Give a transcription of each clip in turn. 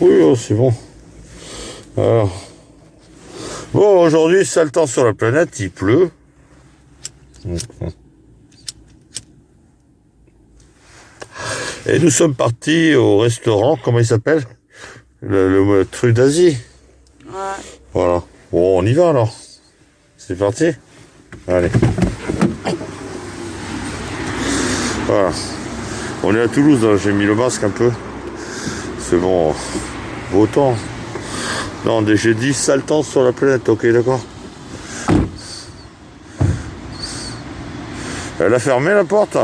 Oui, oh, c'est bon. Alors. Bon, aujourd'hui, sale temps sur la planète, il pleut. Et nous sommes partis au restaurant, comment il s'appelle? Le, le truc d'Asie. Ouais. Voilà. Bon, on y va alors. C'est parti? Allez. Voilà. On est à Toulouse, hein. j'ai mis le masque un peu. Bon. Beau temps. Non, j'ai dit sale temps sur la planète, ok, d'accord. Elle a fermé la porte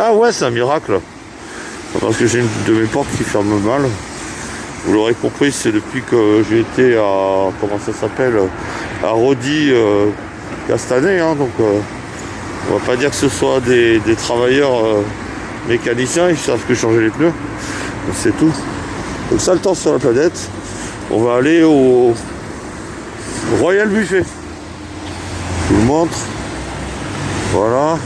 Ah ouais, c'est un miracle. Parce que j'ai une de mes portes qui ferme mal. Vous l'aurez compris, c'est depuis que j'ai été à, comment ça s'appelle, à Rodi euh, Castanet. Hein, donc, euh, on va pas dire que ce soit des, travailleurs euh, mécaniciens, ils savent que changer les pneus. C'est tout. Donc ça, le temps sur la planète. On va aller au Royal Buffet. Je vous montre. Voilà.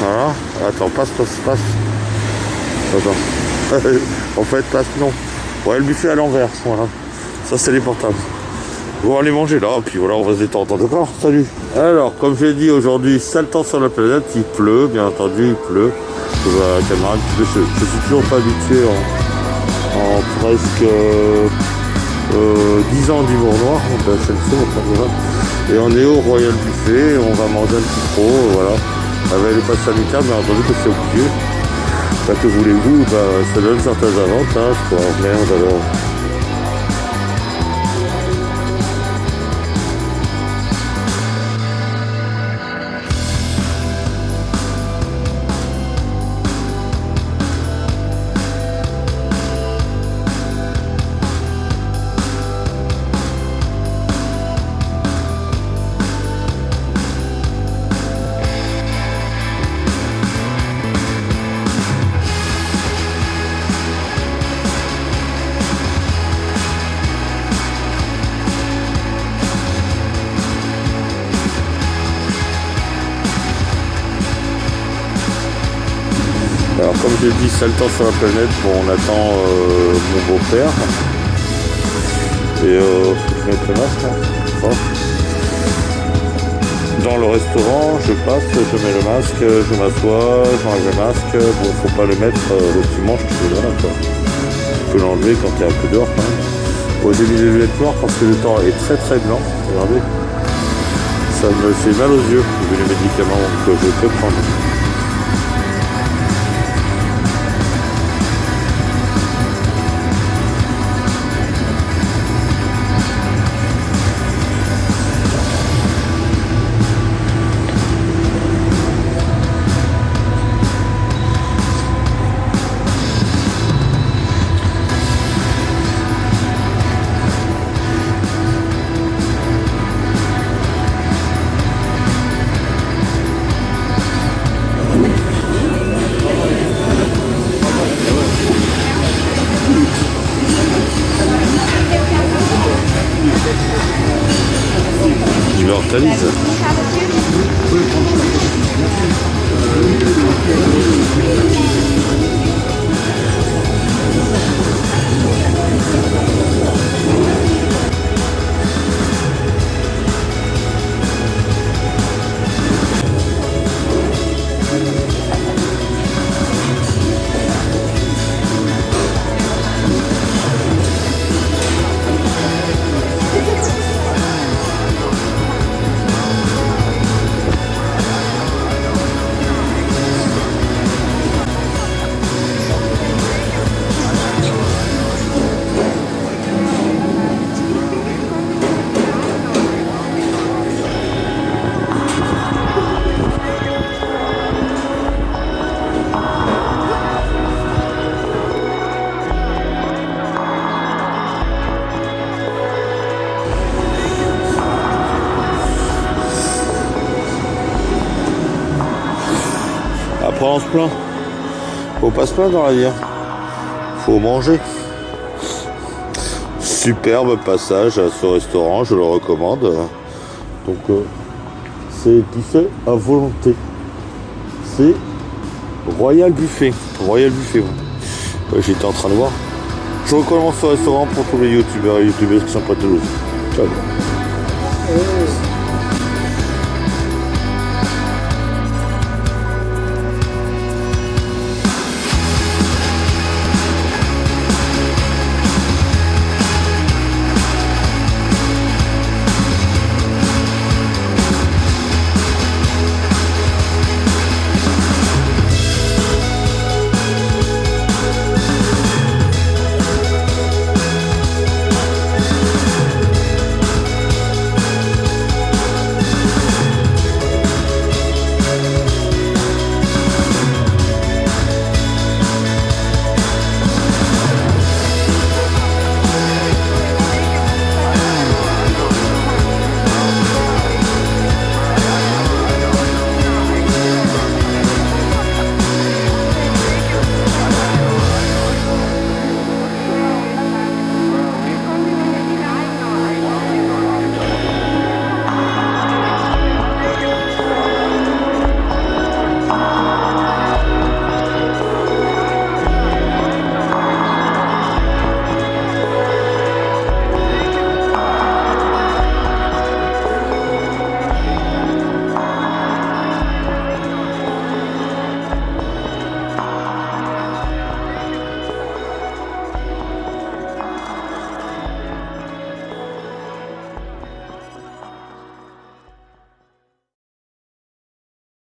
Voilà. Attends, passe, passe, passe. Attends. en fait, passe, non. Le buffet à l'envers. Voilà. Ça, c'est les portables. On va aller manger là, puis voilà, on va se détendre. D'accord Salut. Alors, comme j'ai dit aujourd'hui, sale temps sur la planète. Il pleut, bien entendu, il pleut. Je vois caméra, je, suis toujours pas habitué en, presque euh, 10 ans d'humour noir. Et on est au Royal Buffet, on va manger un petit trop, voilà. Avec le pass sanitaire, bien entendu que c'est obligé. Bah, que voulez-vous bah, Ça donne certains avantages, quoi. Merde alors. Alors comme je dis, sale temps sur la planète, bon on attend euh, mon beau-père. Et euh, je mets le masque. Hein. Dans le restaurant, je passe, je mets le masque, je m'assois, j'enlève le masque. Bon, faut pas le mettre euh, le dimanche, tu peux. Tu peux l'enlever quand il y a un peu dehors quand même. Au début des lunettes noires parce que le temps est très très blanc. Regardez. Ça me fait mal aux yeux, les médicaments que je peux prendre. Se plaint. Faut pas se plaindre dans la vie. Hein. Faut manger. Superbe passage à ce restaurant, je le recommande. Donc euh, c'est buffet à volonté. C'est Royal Buffet. Royal Buffet, J'étais en train de voir. Je recommence ce restaurant pour tous les youtubeurs et youtubeuses qui sont pas Toulouse. Ciao.